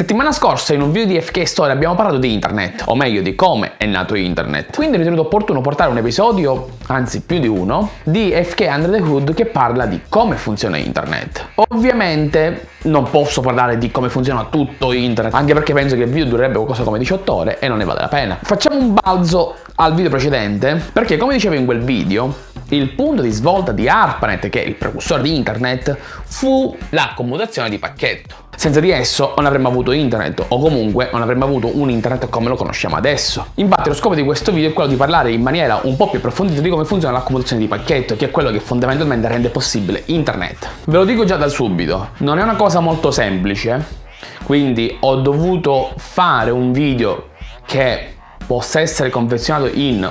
Settimana scorsa in un video di FK Story abbiamo parlato di internet, o meglio di come è nato internet. Quindi ho ritenuto opportuno portare un episodio, anzi più di uno, di FK Under the Hood che parla di come funziona internet. Ovviamente non posso parlare di come funziona tutto internet, anche perché penso che il video durerebbe qualcosa come 18 ore e non ne vale la pena. Facciamo un balzo al video precedente, perché come dicevo in quel video, il punto di svolta di ARPANET, che è il precursore di internet, fu la commutazione di pacchetto. Senza di esso non avremmo avuto internet o comunque non avremmo avuto un internet come lo conosciamo adesso. Infatti lo scopo di questo video è quello di parlare in maniera un po' più approfondita di come funziona la commutazione di pacchetto, che è quello che fondamentalmente rende possibile internet. Ve lo dico già da subito, non è una cosa molto semplice, quindi ho dovuto fare un video che possa essere confezionato in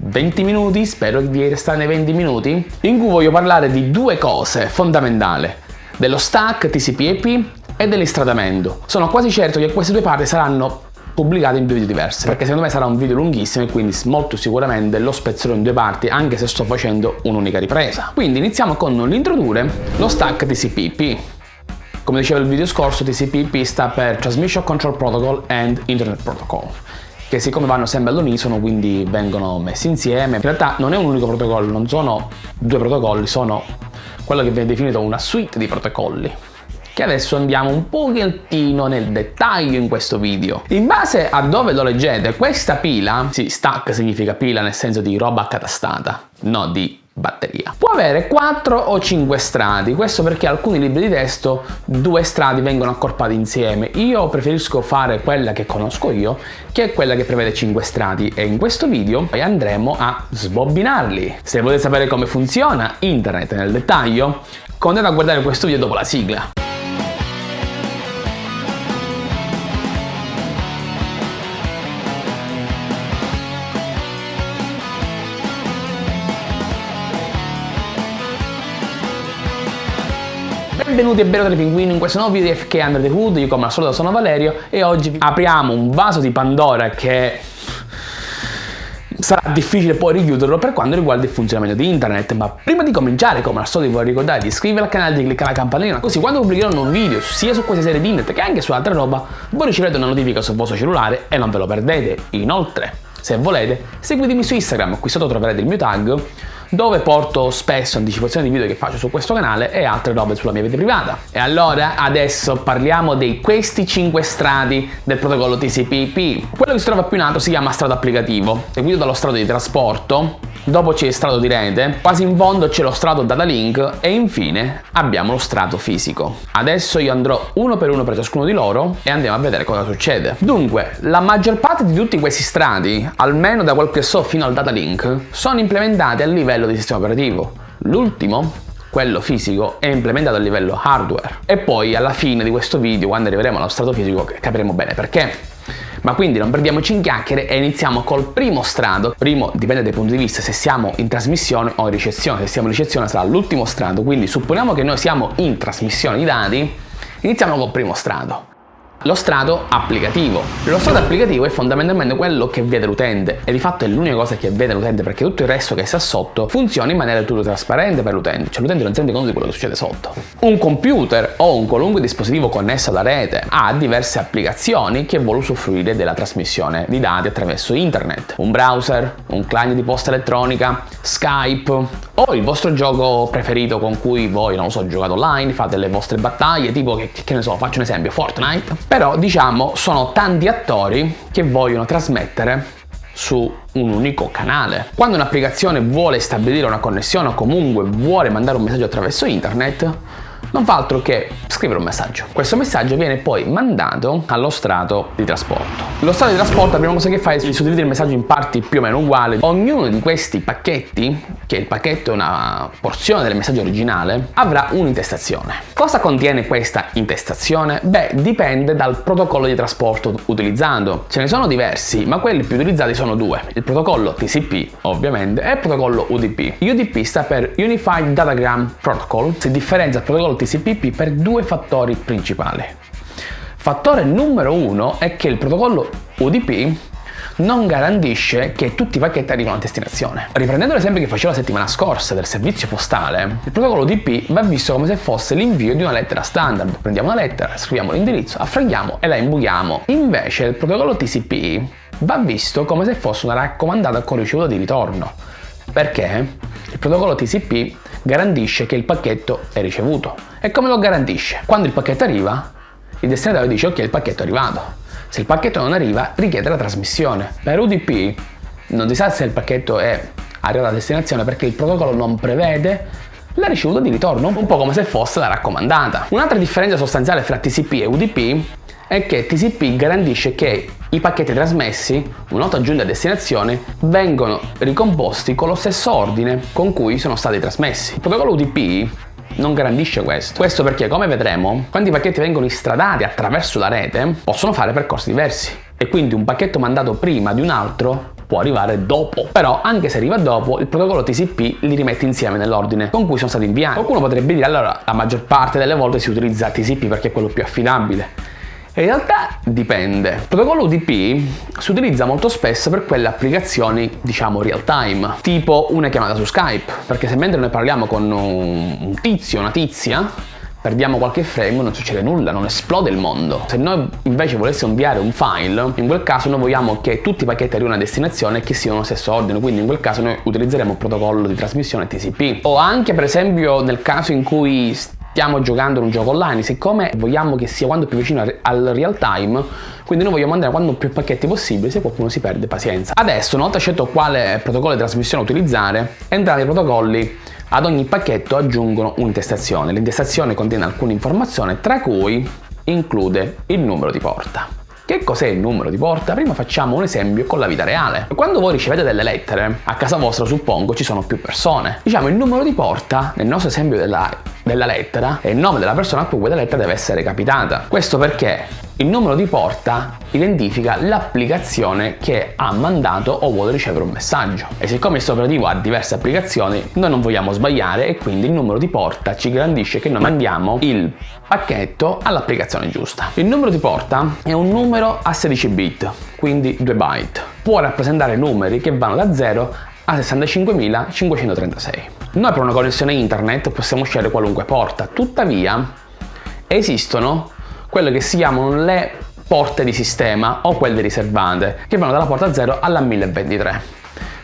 20 minuti, spero di restare nei 20 minuti, in cui voglio parlare di due cose fondamentali, dello stack TCP/IP e dell'istradamento. Sono quasi certo che queste due parti saranno pubblicate in due video diversi perché secondo me sarà un video lunghissimo e quindi molto sicuramente lo spezzerò in due parti anche se sto facendo un'unica ripresa. Quindi iniziamo con l'introdurre lo stack TCP/IP. Come dicevo nel video scorso, TCP/IP sta per Transmission Control Protocol and Internet Protocol che siccome vanno sempre all'unisono quindi vengono messi insieme. In realtà non è un unico protocollo, non sono due protocolli, sono quello che viene definito una suite di protocolli che adesso andiamo un pochettino nel dettaglio in questo video. In base a dove lo leggete, questa pila, sì, stack significa pila nel senso di roba accatastata, no di batteria. Può avere 4 o 5 strati, questo perché alcuni libri di testo due strati vengono accorpati insieme. Io preferisco fare quella che conosco io, che è quella che prevede 5 strati e in questo video poi andremo a sbobbinarli. Se volete sapere come funziona internet nel dettaglio, continuate a guardare questo video dopo la sigla. Benvenuti e benvenuti pinguini in questo nuovo video di FK Under the Hood, io come al solito sono Valerio e oggi apriamo un vaso di Pandora che sarà difficile poi richiuderlo per quanto riguarda il funzionamento di internet. Ma prima di cominciare come al solito vi vorrei ricordare di iscrivervi al canale e di cliccare la campanellina così quando pubblicherò un video sia su queste serie di internet che anche su altre roba voi riceverete una notifica sul vostro cellulare e non ve lo perdete. Inoltre se volete seguitemi su Instagram qui sotto troverete il mio tag dove porto spesso anticipazioni di video che faccio su questo canale e altre robe sulla mia vita privata. E allora adesso parliamo di questi 5 strati del protocollo TCP/IP. Quello che si trova più in alto si chiama strato applicativo, seguito dallo strato di trasporto, dopo c'è il strato di rete, quasi in fondo c'è lo strato data link e infine abbiamo lo strato fisico. Adesso io andrò uno per uno per ciascuno di loro e andiamo a vedere cosa succede. Dunque, la maggior parte di tutti questi strati, almeno da quel che so fino al data link, sono implementati a livello di sistema operativo. L'ultimo quello fisico è implementato a livello hardware e poi alla fine di questo video quando arriveremo allo strato fisico capiremo bene perché ma quindi non perdiamoci in chiacchiere e iniziamo col primo strato. Primo dipende dai punti di vista se siamo in trasmissione o in ricezione. Se siamo in ricezione sarà l'ultimo strato, quindi supponiamo che noi siamo in trasmissione di dati, iniziamo col primo strato. Lo strato applicativo. Lo strato applicativo è fondamentalmente quello che vede l'utente e di fatto è l'unica cosa che vede l'utente perché tutto il resto che sta sotto funziona in maniera tutto trasparente per l'utente, cioè l'utente non sente conto di quello che succede sotto. Un computer o un qualunque dispositivo connesso alla rete ha diverse applicazioni che vuole usufruire della trasmissione di dati attraverso internet. Un browser, un client di posta elettronica, Skype o il vostro gioco preferito con cui voi, non so, giocate online, fate le vostre battaglie, tipo che, che ne so, faccio un esempio, Fortnite però diciamo sono tanti attori che vogliono trasmettere su un unico canale. Quando un'applicazione vuole stabilire una connessione o comunque vuole mandare un messaggio attraverso internet, non fa altro che scrivere un messaggio. Questo messaggio viene poi mandato allo strato di trasporto. Lo strato di trasporto la prima cosa che fa è suddividere il messaggio in parti più o meno uguali. Ognuno di questi pacchetti, che il pacchetto è una porzione del messaggio originale, avrà un'intestazione. Cosa contiene questa intestazione? Beh, dipende dal protocollo di trasporto utilizzato. Ce ne sono diversi, ma quelli più utilizzati sono due. Il protocollo TCP, ovviamente, e il protocollo UDP. UDP sta per Unified Datagram Protocol, si differenzia dal protocollo TCP/IP per due fattori principali. Fattore numero uno è che il protocollo UDP non garantisce che tutti i pacchetti arrivino a destinazione. Riprendendo l'esempio che facevo la settimana scorsa del servizio postale, il protocollo UDP va visto come se fosse l'invio di una lettera standard. Prendiamo una lettera, scriviamo l'indirizzo, affraghiamo e la imbuchiamo. Invece il protocollo TCP va visto come se fosse una raccomandata con ricevuta di ritorno. Perché? Il protocollo TCP garantisce che il pacchetto è ricevuto. E come lo garantisce? Quando il pacchetto arriva, il destinatario dice ok il pacchetto è arrivato. Se il pacchetto non arriva, richiede la trasmissione. Per UDP non si sa se il pacchetto è arrivato a destinazione perché il protocollo non prevede la ricevuta di ritorno, un po' come se fosse la raccomandata. Un'altra differenza sostanziale fra TCP e UDP è che TCP garantisce che i pacchetti trasmessi, una volta giunti a destinazione, vengono ricomposti con lo stesso ordine con cui sono stati trasmessi. Il protocollo UDP non garantisce questo. Questo perché, come vedremo, quando i pacchetti vengono istradati attraverso la rete, possono fare percorsi diversi. E quindi un pacchetto mandato prima di un altro può arrivare dopo. Però, anche se arriva dopo, il protocollo TCP li rimette insieme nell'ordine con cui sono stati inviati. Qualcuno potrebbe dire, allora, la maggior parte delle volte si utilizza TCP perché è quello più affidabile. In realtà dipende. Il protocollo UDP si utilizza molto spesso per quelle applicazioni, diciamo, real time, tipo una chiamata su Skype, perché se mentre noi parliamo con un tizio, una tizia, perdiamo qualche frame non succede nulla, non esplode il mondo. Se noi invece volessimo inviare un file, in quel caso noi vogliamo che tutti i pacchetti arrivino a destinazione e che siano lo stesso ordine, quindi in quel caso noi utilizzeremo un protocollo di trasmissione TCP. O anche per esempio nel caso in cui stiamo giocando un gioco online, siccome vogliamo che sia quanto più vicino al real time, quindi noi vogliamo mandare quanto più pacchetti possibile, se qualcuno si perde pazienza. Adesso, una volta scelto quale protocollo di trasmissione utilizzare, entrambi i protocolli ad ogni pacchetto aggiungono un'intestazione. L'intestazione contiene alcune informazioni, tra cui include il numero di porta. Che cos'è il numero di porta? Prima facciamo un esempio con la vita reale. Quando voi ricevete delle lettere, a casa vostra suppongo ci sono più persone. Diciamo il numero di porta, nel nostro esempio della, della lettera, è il nome della persona a cui quella lettera deve essere capitata. Questo perché il numero di porta identifica l'applicazione che ha mandato o vuole ricevere un messaggio. E siccome questo operativo ha diverse applicazioni, noi non vogliamo sbagliare e quindi il numero di porta ci garantisce che noi mandiamo il pacchetto all'applicazione giusta. Il numero di porta è un numero a 16 bit, quindi 2 byte. Può rappresentare numeri che vanno da 0 a 65.536. Noi per una connessione internet possiamo scegliere qualunque porta, tuttavia esistono quelle che si chiamano le porte di sistema o quelle riservate, che vanno dalla porta 0 alla 1023.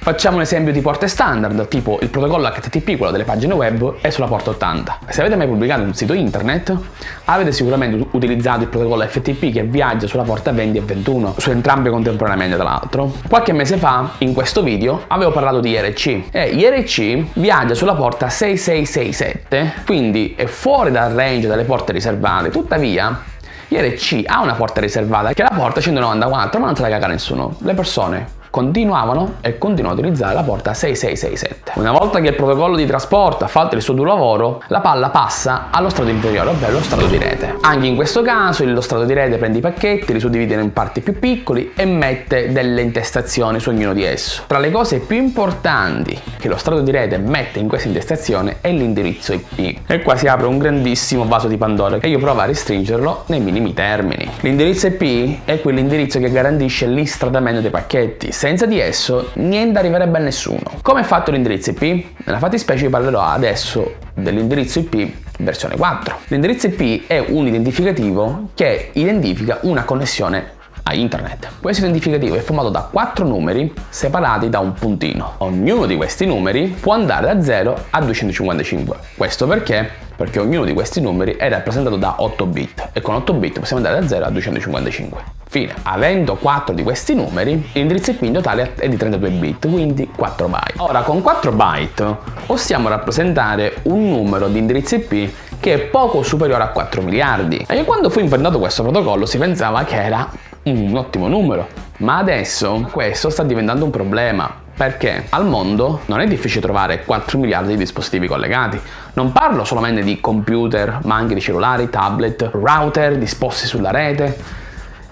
Facciamo un esempio di porte standard, tipo il protocollo HTTP, quello delle pagine web, è sulla porta 80. Se avete mai pubblicato un sito internet, avete sicuramente utilizzato il protocollo FTP che viaggia sulla porta 20 e 21, su entrambe contemporaneamente tra l'altro. Qualche mese fa, in questo video, avevo parlato di IRC e IRC viaggia sulla porta 6667, quindi è fuori dal range delle porte riservate, tuttavia IRC ha una porta riservata che è la porta 194 ma non se la caga nessuno. Le persone continuavano e continuano a utilizzare la porta 6667. Una volta che il protocollo di trasporto ha fatto il suo duro lavoro, la palla passa allo strato inferiore, ovvero lo strato di rete. Anche in questo caso lo strato di rete prende i pacchetti, li suddivide in parti più piccoli e mette delle intestazioni su ognuno di esso. Tra le cose più importanti che lo strato di rete mette in questa intestazione è l'indirizzo IP. E qua si apre un grandissimo vaso di Pandora e io provo a restringerlo nei minimi termini. L'indirizzo IP è quell'indirizzo che garantisce l'istradamento dei pacchetti senza di esso niente arriverebbe a nessuno. Come è fatto l'indirizzo IP? Nella fattispecie vi parlerò adesso dell'indirizzo IP versione 4. L'indirizzo IP è un identificativo che identifica una connessione a internet. Questo identificativo è formato da quattro numeri separati da un puntino. Ognuno di questi numeri può andare da 0 a 255. Questo perché? Perché ognuno di questi numeri è rappresentato da 8 bit e con 8 bit possiamo andare da 0 a 255. Fine. Avendo 4 di questi numeri, l'indirizzo IP in totale è di 32 bit, quindi 4 byte. Ora, con 4 byte possiamo rappresentare un numero di indirizzi IP che è poco superiore a 4 miliardi. E quando fu inventato questo protocollo si pensava che era un ottimo numero. Ma adesso questo sta diventando un problema perché al mondo non è difficile trovare 4 miliardi di dispositivi collegati. Non parlo solamente di computer, ma anche di cellulari, tablet, router disposti sulla rete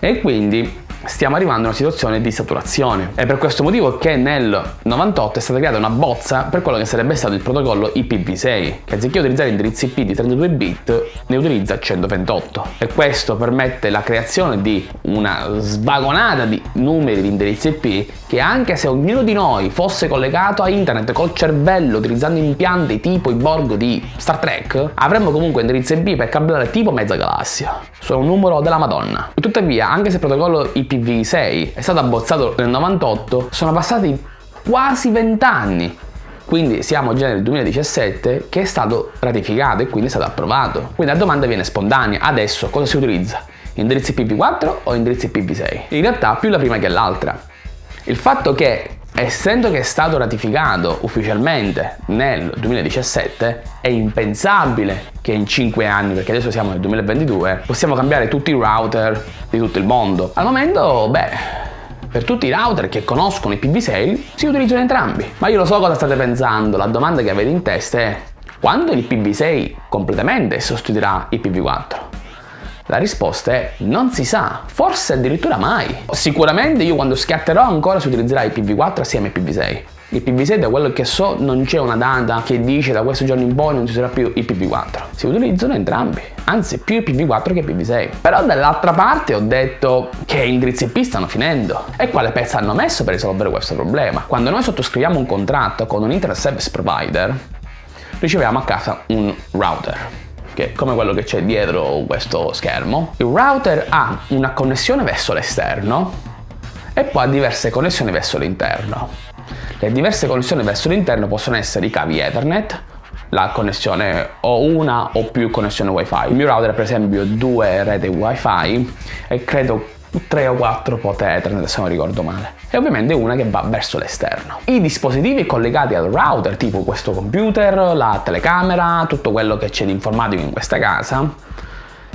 e quindi stiamo arrivando a una situazione di saturazione. È per questo motivo che nel 98 è stata creata una bozza per quello che sarebbe stato il protocollo IPv6, che anziché utilizzare indirizzi IP di 32 bit, ne utilizza 128. E questo permette la creazione di una svagonata di numeri di indirizzi IP che anche se ognuno di noi fosse collegato a internet col cervello utilizzando impianti tipo i Borg di Star Trek, avremmo comunque indirizzi IP per cablare tipo mezza galassia. Sono un numero della Madonna. Tuttavia, anche se il protocollo IP IPv6 è stato abbozzato nel 98, sono passati quasi 20 anni. Quindi siamo già nel 2017 che è stato ratificato e quindi è stato approvato. Quindi la domanda viene spontanea. Adesso cosa si utilizza? Indirizzi IPv4 o indirizzi IPv6? In realtà più la prima che l'altra. Il fatto che Essendo che è stato ratificato ufficialmente nel 2017, è impensabile che in 5 anni, perché adesso siamo nel 2022, possiamo cambiare tutti i router di tutto il mondo. Al momento, beh, per tutti i router che conoscono i PV6 si utilizzano entrambi. Ma io lo so cosa state pensando, la domanda che avete in testa è quando il PV6 completamente sostituirà il PV4? La risposta è non si sa, forse addirittura mai. Sicuramente io quando scatterò ancora si utilizzerà IPv4 assieme ai IPv6. Il PV6 da quello che so non c'è una data che dice da questo giorno in poi non ci sarà più il PV4. Si utilizzano entrambi, anzi più il PV4 che il PV6. Però dall'altra parte ho detto che indirizzi IP stanno finendo. E quale pezzo hanno messo per risolvere questo problema? Quando noi sottoscriviamo un contratto con un Internet Service Provider, riceviamo a casa un router che è come quello che c'è dietro questo schermo. Il router ha una connessione verso l'esterno e poi ha diverse connessioni verso l'interno. Le diverse connessioni verso l'interno possono essere i cavi Ethernet, la connessione o una o più connessioni wifi. Il mio router per esempio due reti wifi e credo 3 o 4 pot Ethernet se non ricordo male e ovviamente una che va verso l'esterno. I dispositivi collegati al router tipo questo computer, la telecamera, tutto quello che c'è di informatico in questa casa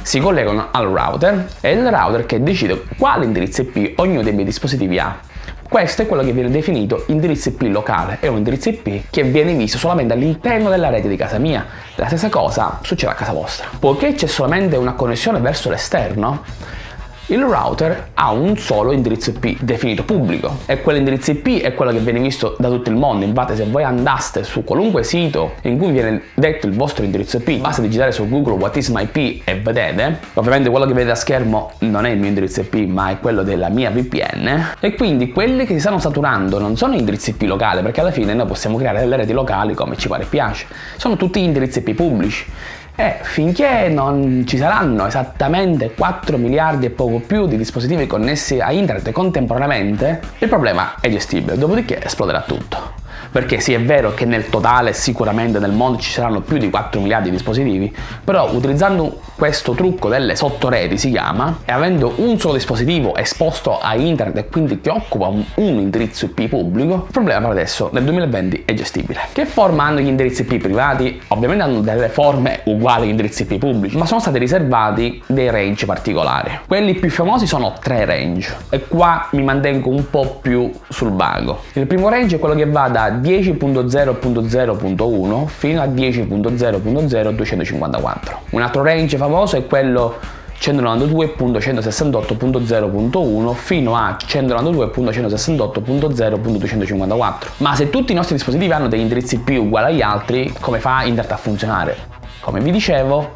si collegano al router e il router che decide quale indirizzo IP ognuno dei miei dispositivi ha. Questo è quello che viene definito indirizzo IP locale, è un indirizzo IP che viene visto solamente all'interno della rete di casa mia. La stessa cosa succede a casa vostra. Poiché c'è solamente una connessione verso l'esterno, il router ha un solo indirizzo IP definito pubblico. E quell'indirizzo IP è quello che viene visto da tutto il mondo. Infatti se voi andaste su qualunque sito in cui viene detto il vostro indirizzo IP, basta digitare su Google What is my IP e vedete, ovviamente quello che vedete a schermo non è il mio indirizzo IP ma è quello della mia VPN e quindi quelli che si stanno saturando non sono indirizzi IP locali perché alla fine noi possiamo creare delle reti locali come ci pare e piace, sono tutti indirizzi IP pubblici e finché non ci saranno esattamente 4 miliardi e poco più di dispositivi connessi a internet contemporaneamente, il problema è gestibile, dopodiché esploderà tutto perché sì è vero che nel totale sicuramente nel mondo ci saranno più di 4 miliardi di dispositivi, però utilizzando questo trucco delle sottoreti si chiama, e avendo un solo dispositivo esposto a internet e quindi che occupa un, un indirizzo IP pubblico, il problema per adesso nel 2020 è gestibile. Che forma hanno gli indirizzi IP privati? Ovviamente hanno delle forme uguali agli indirizzi IP pubblici, ma sono stati riservati dei range particolari. Quelli più famosi sono tre range e qua mi mantengo un po' più sul vago. Il primo range è quello che va da 10.0.0.1 fino a 10.0.0.254. Un altro range famoso è quello 192.168.0.1 fino a 192.168.0.254 ma se tutti i nostri dispositivi hanno degli indirizzi più uguali agli altri come fa internet a funzionare? come vi dicevo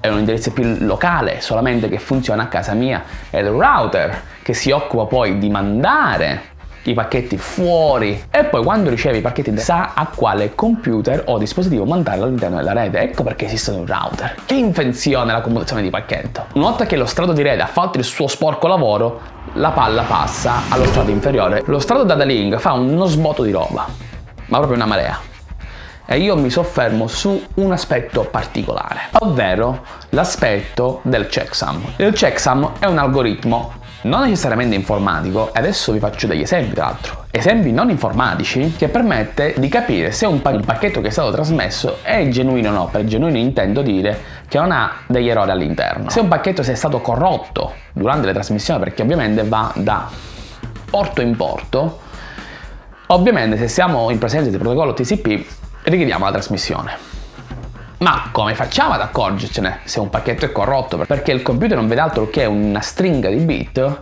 è un indirizzo IP locale solamente che funziona a casa mia è il router che si occupa poi di mandare i pacchetti fuori e poi quando ricevi i pacchetti sa a quale computer o dispositivo mandarlo all'interno della rete. Ecco perché esistono i router. Che invenzione la commutazione di pacchetto. Una volta che lo strato di rete ha fatto il suo sporco lavoro, la palla passa allo strato inferiore. Lo strato data link fa uno sbotto di roba, ma proprio una marea. E io mi soffermo su un aspetto particolare, ovvero l'aspetto del checksum. Il checksum è un algoritmo non necessariamente informatico, e adesso vi faccio degli esempi tra l'altro, esempi non informatici che permette di capire se un, pa un, pacchetto che è stato trasmesso è genuino o no, per genuino intendo dire che non ha degli errori all'interno. Se un pacchetto sia stato corrotto durante le trasmissioni, perché ovviamente va da porto in porto, ovviamente se siamo in presenza di protocollo TCP richiediamo la trasmissione. Ma come facciamo ad accorgercene se un pacchetto è corrotto? Perché il computer non vede altro che una stringa di bit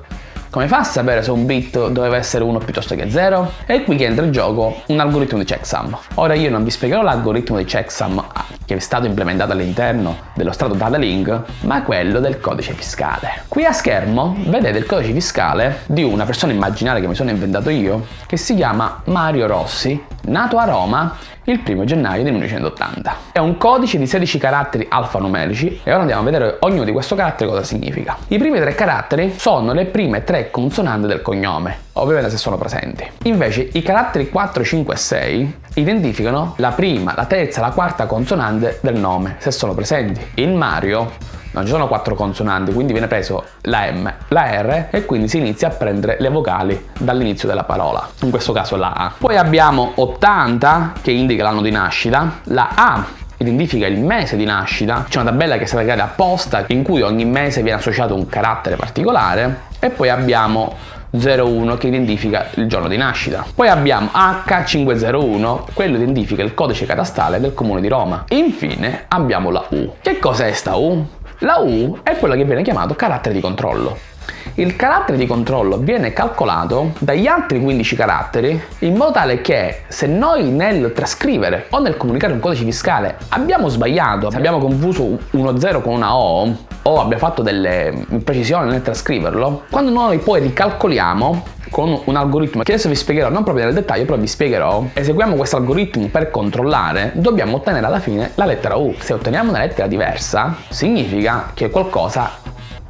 Come fa a sapere se un bit doveva essere 1 piuttosto che 0? E qui che entra in gioco un algoritmo di checksum. Ora io non vi spiegherò l'algoritmo di checksum che è stato implementato all'interno dello strato data link, ma quello del codice fiscale. Qui a schermo vedete il codice fiscale di una persona immaginaria che mi sono inventato io, che si chiama Mario Rossi, nato a Roma il 1 gennaio del 1980. È un codice di 16 caratteri alfanumerici e ora andiamo a vedere ognuno di questo carattere cosa significa. I primi tre caratteri sono le prime tre consonanti del cognome, ovviamente se sono presenti. Invece i caratteri 4, 5 e 6 identificano la prima, la terza, la quarta consonante del nome, se sono presenti. In Mario non ci sono quattro consonanti, quindi viene preso la M, la R e quindi si inizia a prendere le vocali dall'inizio della parola, in questo caso la A. Poi abbiamo 80 che indica l'anno di nascita, la A identifica il mese di nascita, c'è una tabella che è stata creata apposta in cui ogni mese viene associato un carattere particolare e poi abbiamo 01 che identifica il giorno di nascita. Poi abbiamo H501, quello identifica il codice catastale del comune di Roma. Infine abbiamo la U. Che cos'è sta U? La U è quello che viene chiamato carattere di controllo. Il carattere di controllo viene calcolato dagli altri 15 caratteri in modo tale che se noi nel trascrivere o nel comunicare un codice fiscale abbiamo sbagliato, se abbiamo confuso uno 0 con una O o abbiamo fatto delle imprecisioni nel trascriverlo, quando noi poi ricalcoliamo con un algoritmo che adesso vi spiegherò non proprio nel dettaglio però vi spiegherò eseguiamo questo algoritmo per controllare dobbiamo ottenere alla fine la lettera U. Se otteniamo una lettera diversa significa che qualcosa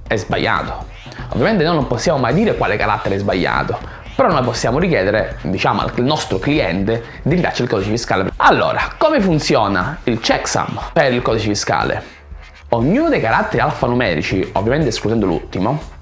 è sbagliato ovviamente noi non possiamo mai dire quale carattere è sbagliato però noi possiamo richiedere diciamo al nostro cliente di rindarci il codice fiscale allora come funziona il checksum per il codice fiscale ognuno dei caratteri alfanumerici ovviamente escludendo l'ultimo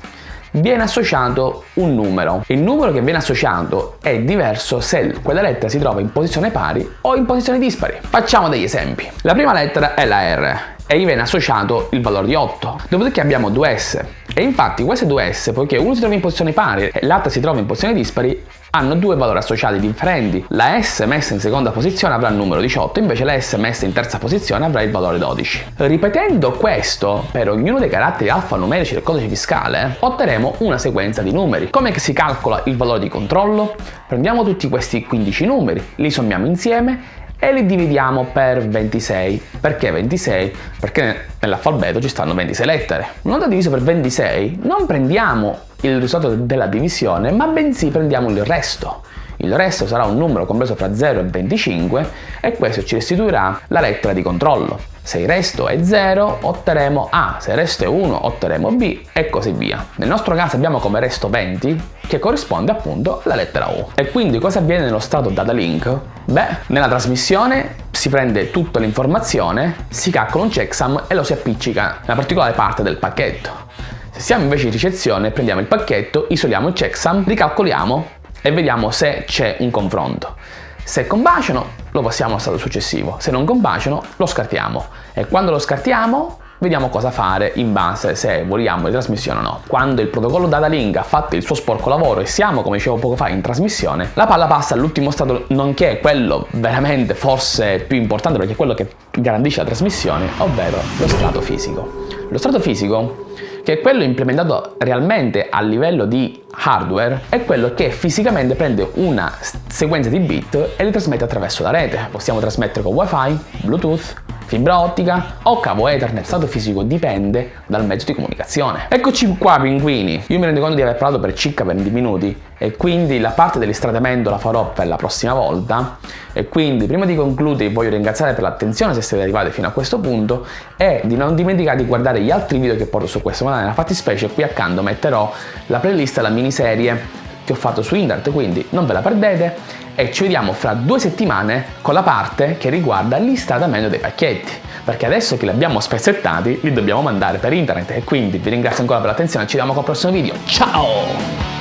viene associato un numero. Il numero che viene associato è diverso se quella lettera si trova in posizione pari o in posizione dispari. Facciamo degli esempi. La prima lettera è la R e gli viene associato il valore di 8. Dopodiché abbiamo due S e infatti queste due S, poiché uno si trova in posizione pari e l'altra si trova in posizione dispari, hanno due valori associati differenti. La S messa in seconda posizione avrà il numero 18, invece la S messa in terza posizione avrà il valore 12. Ripetendo questo per ognuno dei caratteri alfanumerici del codice fiscale, otterremo una sequenza di numeri. Come si calcola il valore di controllo? Prendiamo tutti questi 15 numeri, li sommiamo insieme e li dividiamo per 26. Perché 26? Perché nell'alfabeto ci stanno 26 lettere. Una volta diviso per 26 non prendiamo il risultato della divisione ma bensì prendiamo il resto. Il resto sarà un numero compreso fra 0 e 25 e questo ci restituirà la lettera di controllo. Se il resto è 0 otterremo A, se il resto è 1 otterremo B e così via. Nel nostro caso abbiamo come resto 20 che corrisponde appunto alla lettera U. E quindi cosa avviene nello stato data link? Beh, nella trasmissione si prende tutta l'informazione, si calcola un checksum e lo si appiccica nella particolare parte del pacchetto. Se siamo invece in ricezione, prendiamo il pacchetto, isoliamo il checksum, ricalcoliamo e vediamo se c'è un confronto. Se combaciano lo passiamo al stato successivo, se non combaciano lo scartiamo e quando lo scartiamo vediamo cosa fare in base se vogliamo in trasmissione o no. Quando il protocollo data link ha fatto il suo sporco lavoro e siamo, come dicevo poco fa, in trasmissione, la palla passa all'ultimo stato, nonché quello veramente forse più importante perché è quello che garantisce la trasmissione, ovvero lo strato fisico. Lo strato fisico che è quello implementato realmente a livello di hardware, è quello che fisicamente prende una sequenza di bit e li trasmette attraverso la rete. Possiamo trasmettere con wifi, bluetooth, fibra ottica o cavo ethernet, stato fisico dipende dal mezzo di comunicazione. Eccoci qua pinguini, io mi rendo conto di aver parlato per circa 20 minuti e quindi la parte dell'istradamento la farò per la prossima volta. E quindi prima di concludere voglio ringraziare per l'attenzione se siete arrivati fino a questo punto e di non dimenticare di guardare gli altri video che porto su questo canale, nella fattispecie. Qui accanto metterò la playlist e la miniserie che ho fatto su internet, quindi non ve la perdete. E ci vediamo fra due settimane con la parte che riguarda l'istradamento dei pacchetti. Perché adesso che li abbiamo spezzettati li dobbiamo mandare per internet. E quindi vi ringrazio ancora per l'attenzione ci vediamo con il prossimo video. Ciao